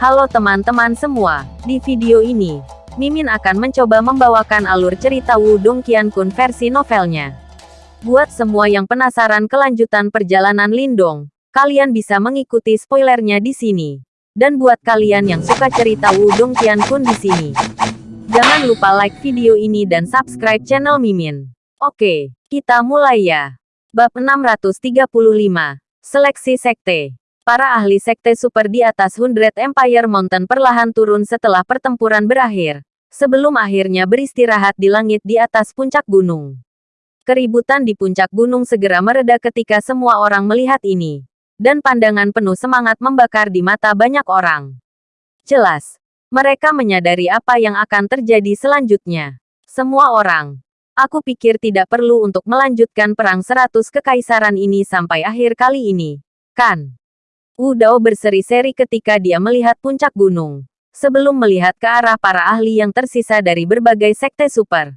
Halo teman-teman semua, di video ini, Mimin akan mencoba membawakan alur cerita Wudong Qiankun versi novelnya. Buat semua yang penasaran kelanjutan perjalanan Lindong, kalian bisa mengikuti spoilernya di sini. Dan buat kalian yang suka cerita Wudong Qiankun di sini, jangan lupa like video ini dan subscribe channel Mimin. Oke, kita mulai ya. Bab 635, Seleksi Sekte Para ahli sekte super di atas Hundred Empire Mountain perlahan turun setelah pertempuran berakhir, sebelum akhirnya beristirahat di langit di atas puncak gunung. Keributan di puncak gunung segera mereda ketika semua orang melihat ini, dan pandangan penuh semangat membakar di mata banyak orang. Jelas, mereka menyadari apa yang akan terjadi selanjutnya. Semua orang, aku pikir tidak perlu untuk melanjutkan perang seratus kekaisaran ini sampai akhir kali ini, kan? Wu Dao berseri-seri ketika dia melihat puncak gunung. Sebelum melihat ke arah para ahli yang tersisa dari berbagai sekte super.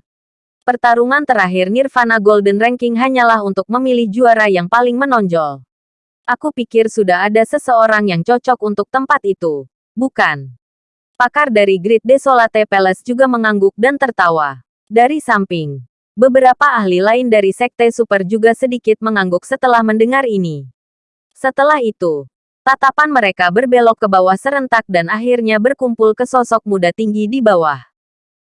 Pertarungan terakhir Nirvana Golden Ranking hanyalah untuk memilih juara yang paling menonjol. Aku pikir sudah ada seseorang yang cocok untuk tempat itu. Bukan. Pakar dari Great Desolate Palace juga mengangguk dan tertawa. Dari samping, beberapa ahli lain dari sekte super juga sedikit mengangguk setelah mendengar ini. Setelah itu, Tatapan mereka berbelok ke bawah serentak dan akhirnya berkumpul ke sosok muda tinggi di bawah.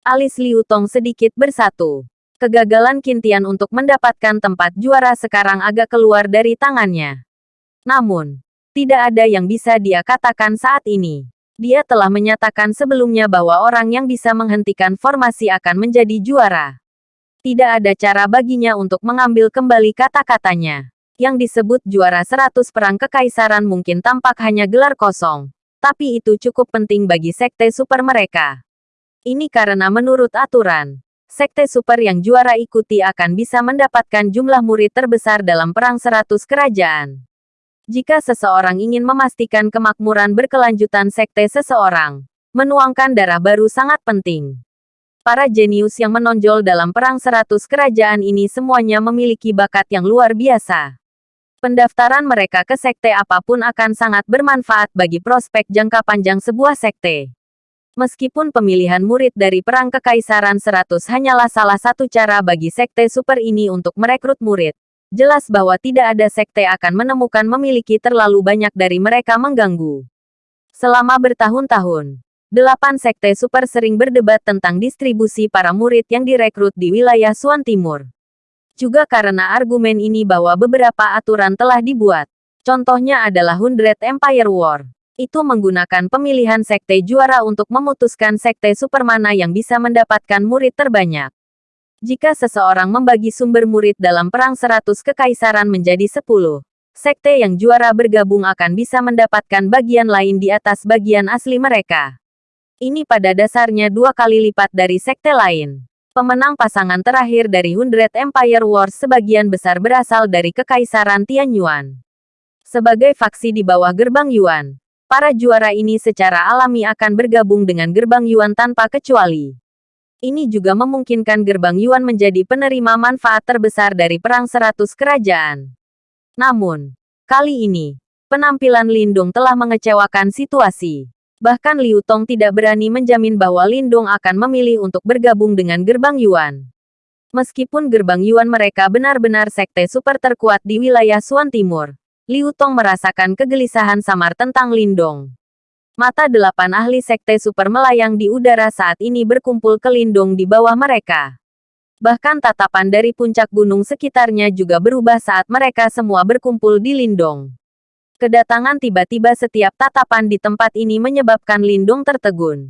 Alis Liu Tong sedikit bersatu. Kegagalan Kintian untuk mendapatkan tempat juara sekarang agak keluar dari tangannya. Namun, tidak ada yang bisa dia katakan saat ini. Dia telah menyatakan sebelumnya bahwa orang yang bisa menghentikan formasi akan menjadi juara. Tidak ada cara baginya untuk mengambil kembali kata-katanya yang disebut juara 100 perang kekaisaran mungkin tampak hanya gelar kosong. Tapi itu cukup penting bagi sekte super mereka. Ini karena menurut aturan, sekte super yang juara ikuti akan bisa mendapatkan jumlah murid terbesar dalam perang 100 kerajaan. Jika seseorang ingin memastikan kemakmuran berkelanjutan sekte seseorang, menuangkan darah baru sangat penting. Para jenius yang menonjol dalam perang 100 kerajaan ini semuanya memiliki bakat yang luar biasa. Pendaftaran mereka ke sekte apa pun akan sangat bermanfaat bagi prospek jangka panjang sebuah sekte. Meskipun pemilihan murid dari Perang Kekaisaran 100 hanyalah salah satu cara bagi sekte super ini untuk merekrut murid, jelas bahwa tidak ada sekte akan menemukan memiliki terlalu banyak dari mereka mengganggu. Selama bertahun-tahun, delapan sekte super sering berdebat tentang distribusi para murid yang direkrut di wilayah Suan Timur. Juga karena argumen ini bahwa beberapa aturan telah dibuat. Contohnya adalah Hundred Empire War. Itu menggunakan pemilihan sekte juara untuk memutuskan sekte supermana yang bisa mendapatkan murid terbanyak. Jika seseorang membagi sumber murid dalam perang 100 kekaisaran menjadi 10, sekte yang juara bergabung akan bisa mendapatkan bagian lain di atas bagian asli mereka. Ini pada dasarnya dua kali lipat dari sekte lain. Pemenang pasangan terakhir dari Hundred Empire Wars sebagian besar berasal dari Kekaisaran Tianyuan. Sebagai faksi di bawah gerbang Yuan, para juara ini secara alami akan bergabung dengan gerbang Yuan tanpa kecuali. Ini juga memungkinkan gerbang Yuan menjadi penerima manfaat terbesar dari Perang Seratus Kerajaan. Namun, kali ini, penampilan Lindung telah mengecewakan situasi. Bahkan Liu Tong tidak berani menjamin bahwa Lindong akan memilih untuk bergabung dengan gerbang Yuan. Meskipun gerbang Yuan mereka benar-benar sekte super terkuat di wilayah Suan Timur, Liu Tong merasakan kegelisahan samar tentang Lindong. Mata delapan ahli sekte super melayang di udara saat ini berkumpul ke Lindong di bawah mereka. Bahkan tatapan dari puncak gunung sekitarnya juga berubah saat mereka semua berkumpul di Lindong. Kedatangan tiba-tiba setiap tatapan di tempat ini menyebabkan Lindung tertegun.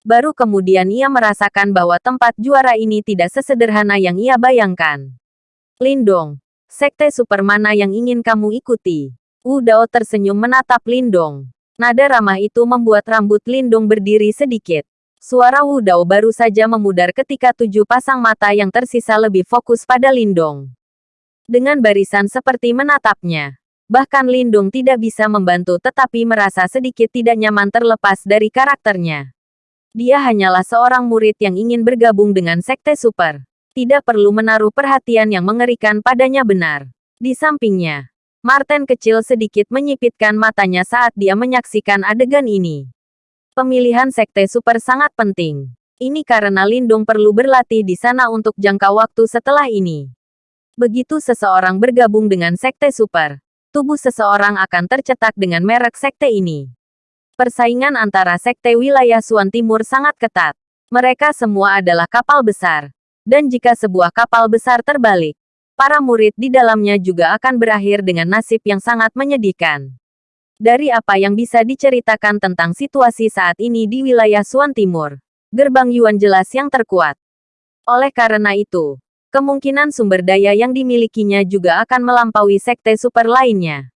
Baru kemudian ia merasakan bahwa tempat juara ini tidak sesederhana yang ia bayangkan. Lindong, sekte super mana yang ingin kamu ikuti? Wu Dao tersenyum menatap Lindong. Nada ramah itu membuat rambut Lindong berdiri sedikit. Suara Wu Dao baru saja memudar ketika tujuh pasang mata yang tersisa lebih fokus pada Lindong. Dengan barisan seperti menatapnya, Bahkan Lindung tidak bisa membantu tetapi merasa sedikit tidak nyaman terlepas dari karakternya. Dia hanyalah seorang murid yang ingin bergabung dengan sekte super. Tidak perlu menaruh perhatian yang mengerikan padanya benar. Di sampingnya, Martin kecil sedikit menyipitkan matanya saat dia menyaksikan adegan ini. Pemilihan sekte super sangat penting. Ini karena Lindung perlu berlatih di sana untuk jangka waktu setelah ini. Begitu seseorang bergabung dengan sekte super, tubuh seseorang akan tercetak dengan merek sekte ini. Persaingan antara sekte wilayah Suan Timur sangat ketat. Mereka semua adalah kapal besar. Dan jika sebuah kapal besar terbalik, para murid di dalamnya juga akan berakhir dengan nasib yang sangat menyedihkan. Dari apa yang bisa diceritakan tentang situasi saat ini di wilayah Suan Timur, gerbang Yuan jelas yang terkuat. Oleh karena itu, kemungkinan sumber daya yang dimilikinya juga akan melampaui sekte super lainnya.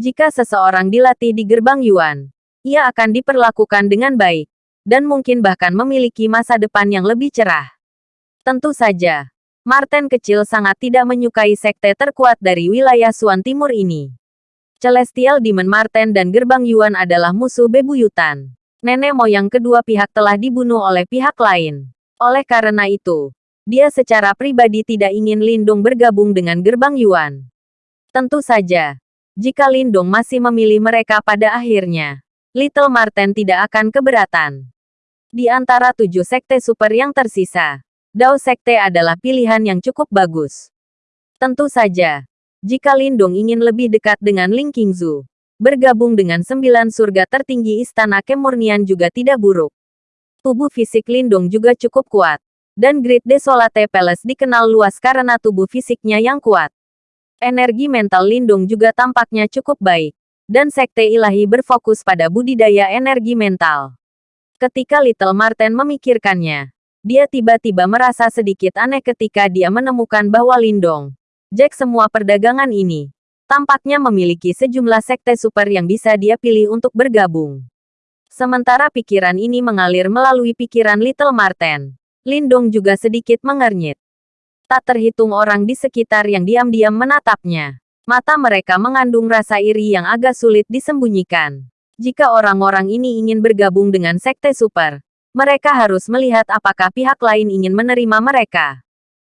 Jika seseorang dilatih di gerbang Yuan, ia akan diperlakukan dengan baik, dan mungkin bahkan memiliki masa depan yang lebih cerah. Tentu saja, Martin kecil sangat tidak menyukai sekte terkuat dari wilayah Suan Timur ini. Celestial Demon Martin dan Gerbang Yuan adalah musuh bebuyutan. Nenek moyang kedua pihak telah dibunuh oleh pihak lain. Oleh karena itu, dia secara pribadi tidak ingin Lindung bergabung dengan gerbang Yuan. Tentu saja, jika Lindung masih memilih mereka pada akhirnya, Little Marten tidak akan keberatan. Di antara tujuh sekte super yang tersisa, Dao Sekte adalah pilihan yang cukup bagus. Tentu saja, jika Lindung ingin lebih dekat dengan Ling Qingzu, bergabung dengan sembilan surga tertinggi Istana Kemurnian juga tidak buruk. Tubuh fisik Lindung juga cukup kuat, dan Great Desolate Palace dikenal luas karena tubuh fisiknya yang kuat. Energi mental Lindung juga tampaknya cukup baik, dan Sekte Ilahi berfokus pada budidaya energi mental. Ketika Little Marten memikirkannya, dia tiba-tiba merasa sedikit aneh ketika dia menemukan bahwa Lindong, Jack semua perdagangan ini, tampaknya memiliki sejumlah sekte super yang bisa dia pilih untuk bergabung. Sementara pikiran ini mengalir melalui pikiran Little Marten. Lindong juga sedikit mengernyit. Tak terhitung orang di sekitar yang diam-diam menatapnya. Mata mereka mengandung rasa iri yang agak sulit disembunyikan. Jika orang-orang ini ingin bergabung dengan sekte super, mereka harus melihat apakah pihak lain ingin menerima mereka.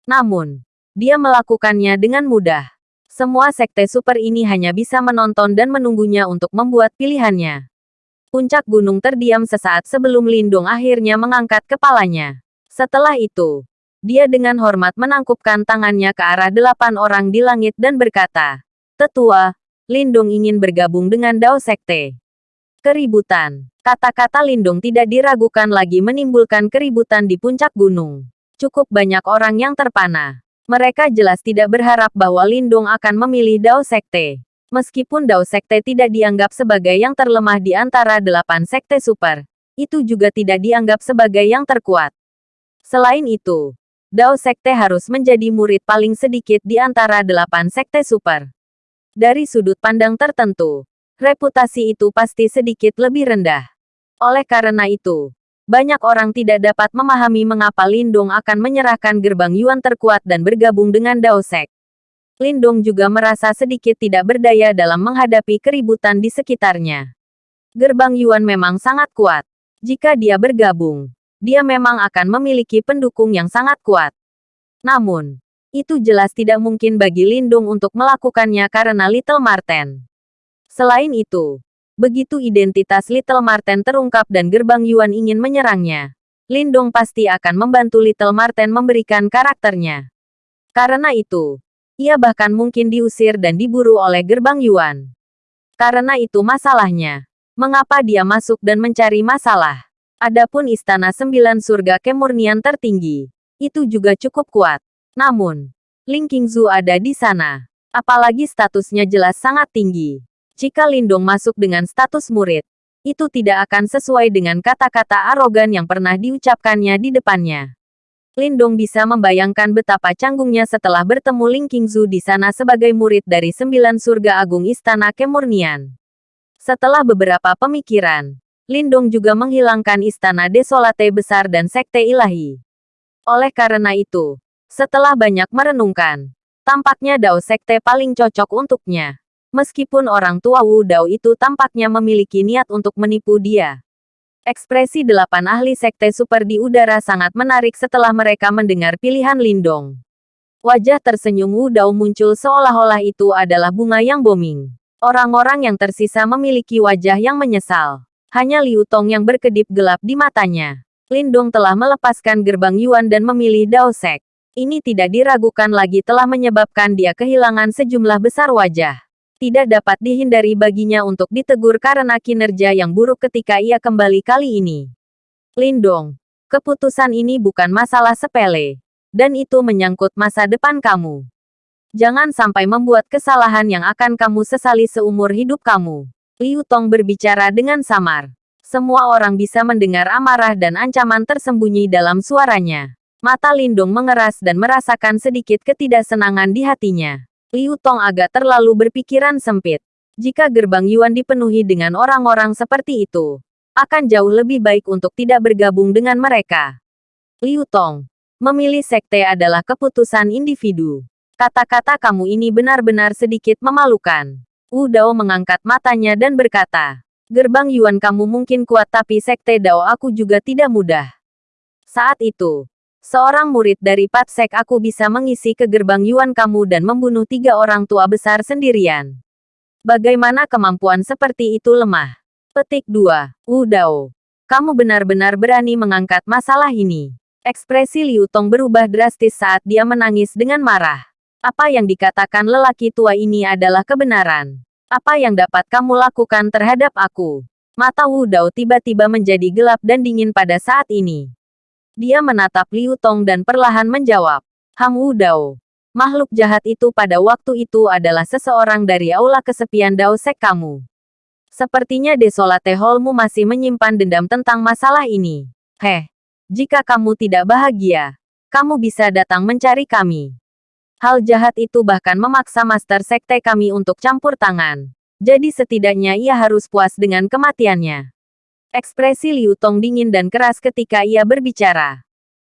Namun, dia melakukannya dengan mudah. Semua sekte super ini hanya bisa menonton dan menunggunya untuk membuat pilihannya. Puncak gunung terdiam sesaat sebelum Lindung akhirnya mengangkat kepalanya. Setelah itu, dia dengan hormat menangkupkan tangannya ke arah delapan orang di langit dan berkata, Tetua, Lindung ingin bergabung dengan Dao Sekte. Keributan. Kata-kata Lindung tidak diragukan lagi menimbulkan keributan di puncak gunung. Cukup banyak orang yang terpana. Mereka jelas tidak berharap bahwa Lindung akan memilih Dao Sekte. Meskipun Dao Sekte tidak dianggap sebagai yang terlemah di antara delapan sekte super, itu juga tidak dianggap sebagai yang terkuat. Selain itu, Dao Sekte harus menjadi murid paling sedikit di antara delapan sekte super. Dari sudut pandang tertentu, reputasi itu pasti sedikit lebih rendah. Oleh karena itu, banyak orang tidak dapat memahami mengapa Lindong akan menyerahkan gerbang Yuan terkuat dan bergabung dengan Dao Sek. Lindong juga merasa sedikit tidak berdaya dalam menghadapi keributan di sekitarnya. Gerbang Yuan memang sangat kuat. Jika dia bergabung, dia memang akan memiliki pendukung yang sangat kuat. Namun, itu jelas tidak mungkin bagi Lindung untuk melakukannya karena Little Marten. Selain itu, begitu identitas Little Marten terungkap dan gerbang Yuan ingin menyerangnya, Lindung pasti akan membantu Little Marten memberikan karakternya. Karena itu, ia bahkan mungkin diusir dan diburu oleh gerbang Yuan. Karena itu masalahnya. Mengapa dia masuk dan mencari masalah? Adapun istana sembilan surga kemurnian tertinggi, itu juga cukup kuat. Namun, Ling Qingzu ada di sana. Apalagi statusnya jelas sangat tinggi. Jika Lindong masuk dengan status murid, itu tidak akan sesuai dengan kata-kata arogan yang pernah diucapkannya di depannya. Lindong bisa membayangkan betapa canggungnya setelah bertemu Ling Qingzu di sana sebagai murid dari sembilan surga agung istana kemurnian. Setelah beberapa pemikiran, Lindong juga menghilangkan istana desolate besar dan sekte ilahi. Oleh karena itu, setelah banyak merenungkan, tampaknya Dao sekte paling cocok untuknya. Meskipun orang tua Wu Dao itu tampaknya memiliki niat untuk menipu dia. Ekspresi delapan ahli sekte super di udara sangat menarik setelah mereka mendengar pilihan Lindong. Wajah tersenyum Wu Dao muncul seolah-olah itu adalah bunga yang booming. Orang-orang yang tersisa memiliki wajah yang menyesal. Hanya Liu Tong yang berkedip gelap di matanya. Lindong telah melepaskan gerbang Yuan dan memilih Dao Sek. Ini tidak diragukan lagi telah menyebabkan dia kehilangan sejumlah besar wajah. Tidak dapat dihindari baginya untuk ditegur karena kinerja yang buruk ketika ia kembali kali ini. Lindong, keputusan ini bukan masalah sepele. Dan itu menyangkut masa depan kamu. Jangan sampai membuat kesalahan yang akan kamu sesali seumur hidup kamu. Liu Tong berbicara dengan samar. Semua orang bisa mendengar amarah dan ancaman tersembunyi dalam suaranya. Mata Lindong mengeras dan merasakan sedikit ketidaksenangan di hatinya. Liu Tong agak terlalu berpikiran sempit. Jika gerbang Yuan dipenuhi dengan orang-orang seperti itu, akan jauh lebih baik untuk tidak bergabung dengan mereka. Liu Tong, memilih sekte adalah keputusan individu. Kata-kata kamu ini benar-benar sedikit memalukan. Wu Dao mengangkat matanya dan berkata, Gerbang Yuan kamu mungkin kuat tapi sekte Dao aku juga tidak mudah. Saat itu, Seorang murid dari Patsek aku bisa mengisi ke gerbang Yuan kamu dan membunuh tiga orang tua besar sendirian. Bagaimana kemampuan seperti itu lemah? Petik 2. Wu Dao. Kamu benar-benar berani mengangkat masalah ini. Ekspresi Liu Tong berubah drastis saat dia menangis dengan marah. Apa yang dikatakan lelaki tua ini adalah kebenaran. Apa yang dapat kamu lakukan terhadap aku? Mata Wu Dao tiba-tiba menjadi gelap dan dingin pada saat ini. Dia menatap Liu Tong dan perlahan menjawab. Hang Wu Dao. Makhluk jahat itu pada waktu itu adalah seseorang dari aula kesepian Dao Sek kamu. Sepertinya Desolate Hallmu masih menyimpan dendam tentang masalah ini. Heh, jika kamu tidak bahagia, kamu bisa datang mencari kami. Hal jahat itu bahkan memaksa Master Sekte kami untuk campur tangan. Jadi setidaknya ia harus puas dengan kematiannya. Ekspresi Liu Tong dingin dan keras ketika ia berbicara.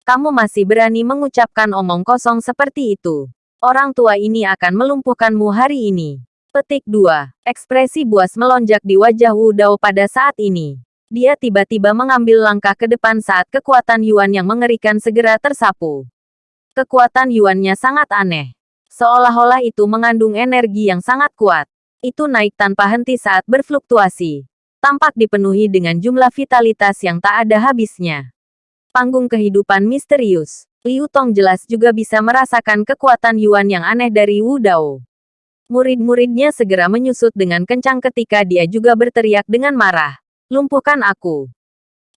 Kamu masih berani mengucapkan omong kosong seperti itu. Orang tua ini akan melumpuhkanmu hari ini. Petik 2. Ekspresi buas melonjak di wajah Wu Dao pada saat ini. Dia tiba-tiba mengambil langkah ke depan saat kekuatan Yuan yang mengerikan segera tersapu. Kekuatan Yuannya sangat aneh. Seolah-olah itu mengandung energi yang sangat kuat. Itu naik tanpa henti saat berfluktuasi tampak dipenuhi dengan jumlah vitalitas yang tak ada habisnya. Panggung kehidupan misterius. Liu Tong jelas juga bisa merasakan kekuatan Yuan yang aneh dari Wu Dao. Murid-muridnya segera menyusut dengan kencang ketika dia juga berteriak dengan marah. Lumpuhkan aku.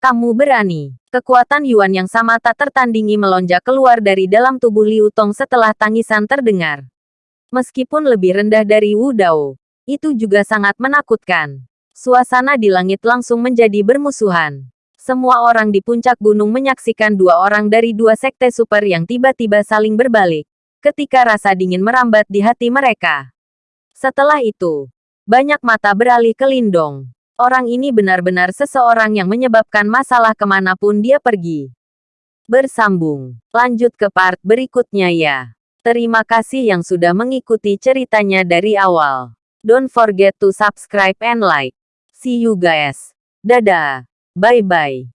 Kamu berani. Kekuatan Yuan yang sama tak tertandingi melonjak keluar dari dalam tubuh Liu Tong setelah tangisan terdengar. Meskipun lebih rendah dari Wu Dao, itu juga sangat menakutkan. Suasana di langit langsung menjadi bermusuhan. Semua orang di puncak gunung menyaksikan dua orang dari dua sekte super yang tiba-tiba saling berbalik. Ketika rasa dingin merambat di hati mereka. Setelah itu, banyak mata beralih ke Lindong. Orang ini benar-benar seseorang yang menyebabkan masalah ke mana pun dia pergi. Bersambung. Lanjut ke part berikutnya ya. Terima kasih yang sudah mengikuti ceritanya dari awal. Don't forget to subscribe and like. See you guys. Dadah. Bye-bye.